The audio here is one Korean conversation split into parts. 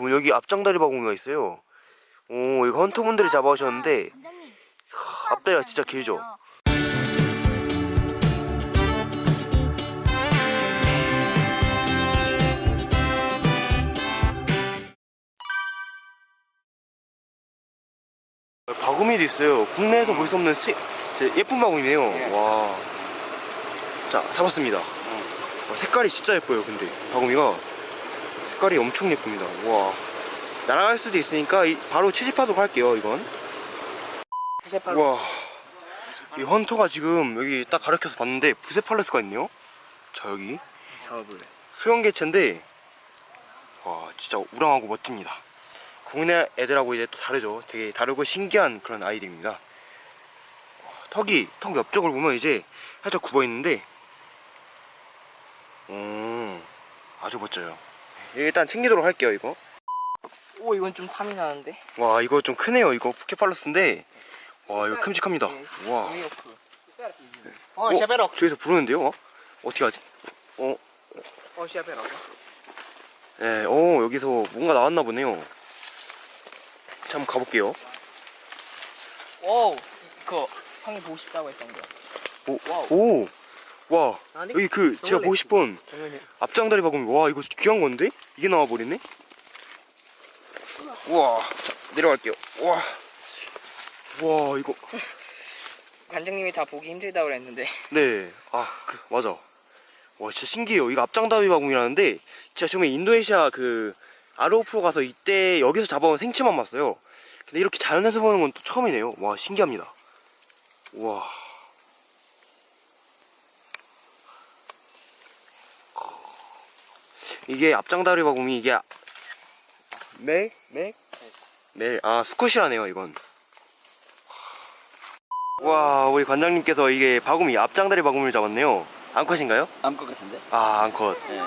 여러분 여기 앞장다리 바구니가 있어요. 오 이거 헌터분들이 잡아오셨는데 원장님. 앞다리가 진짜 길죠? 바구미도 있어요. 국내에서 볼 수 없는 시, 예쁜 바구미네요. 와. 자 잡았습니다. 와, 색깔이 진짜 예뻐요 근데 바구미가 색깔이 엄청 예쁩니다. 와. 날아갈 수도 있으니까 이- 바로 채집하도록 할게요 이건. 우와. 이 헌터가 지금 여기 딱 가르쳐서 봤는데 부세팔레스가 있네요. 자 여기. 잡아볼래 소형개체인데 와 진짜 우랑하고 멋집니다. 국내 애들하고 이제 또 다르죠. 되게 다르고 신기한 그런 아이들입니다. 와, 턱이 턱 옆쪽을 보면 이제 살짝 굽어 있는데 음 아주 멋져요 일단 챙기도록 할게요 이거 오 이건 좀 탐이 나는데 와 이거 좀 크네요 이거 푸케팔로스인데 와 이거 큼직합니다 와 어? 어 샤베럭 저기서 부르는데요 어? 어떻게 하지? 어? 어 샤베럭 네, 어 여기서 뭔가 나왔나 보네요 자 한번 가볼게요 오 그거 형이 보고 싶다고 했던 거 Wow. 오! 와 아니, 여기 그 제가 보고 싶은 앞장다리 바구미 와 이거 귀한 건데? 이게 나와버리네? 우와 자 내려갈게요. 우와. 와 이거. 관장님이 다 보기 힘들다고 그랬는데. 네아 그래 맞아. 와 진짜 신기해요. 이거 앞장다리 바구미라는데 진짜 처음에 인도네시아 그 아로우 프로 가서 이때 여기서 잡아온 생체만 봤어요. 근데 이렇게 자연에서 보는 건 또 처음이네요. 와 신기합니다. 우와 이게 앞장다리 바구미 이게 멜? 멜? 멜. 아 수컷이라네요 이건 와 우리 관장님께서 이게 바구미 앞장다리 바구미를 잡았네요 암컷인가요? 암컷 같은데? 아 암컷 네.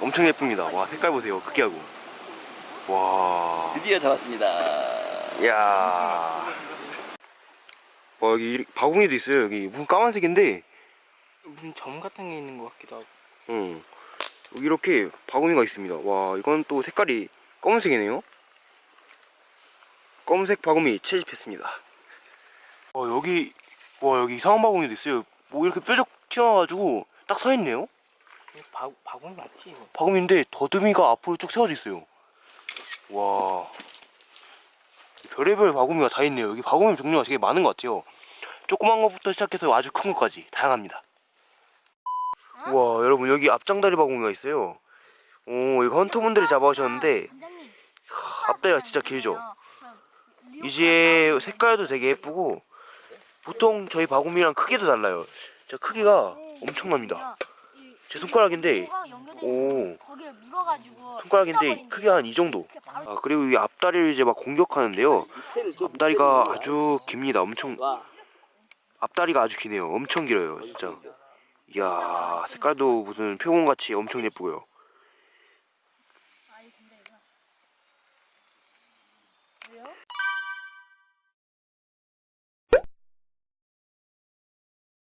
엄청 예쁩니다 와 색깔 보세요 크기하고 와 드디어 잡았습니다. 이야 와 여기 이- 바구니도 있어요 여기 무슨 까만색인데 무슨 점 같은 게 있는 것 같기도 하고 응 이렇게 바구니가 있습니다. 와 이건 또 색깔이 검은색이네요. 검은색 바구미 채집했습니다. 와 여기 와 여기 이상한 바구니도 있어요. 뭐 이렇게 뾰족 튀어나와가지고 딱 서있네요. 바, 바구니 맞지 이거? 바구미인데 더듬이가 앞으로 쭉 세워져 있어요. 와. 별의별 바구미가 다 있네요. 여기 바구미 종류가 되게 많은 것 같아요. 조그만 것부터 시작해서 아주 큰 것까지 다양합니다 우와 여러분 여기 앞장다리 바구미가 있어요 오 이거 헌터분들이 잡아오셨는데. 앞다리가 진짜 길죠 이제 색깔도 되게 예쁘고 보통 저희 바구미랑 크기도 달라요 저 크기가 엄청납니다 제 손가락인데 오 손가락인데. 크기가 한 이 정도 아 그리고 이 앞다리를 이제 막 공격하는데요 앞다리가 아주 깁니다 엄청 와. 앞다리가 아주 기네요 엄청 길어요 진짜 이야 색깔도 무슨 표본같이 엄청 예쁘고요?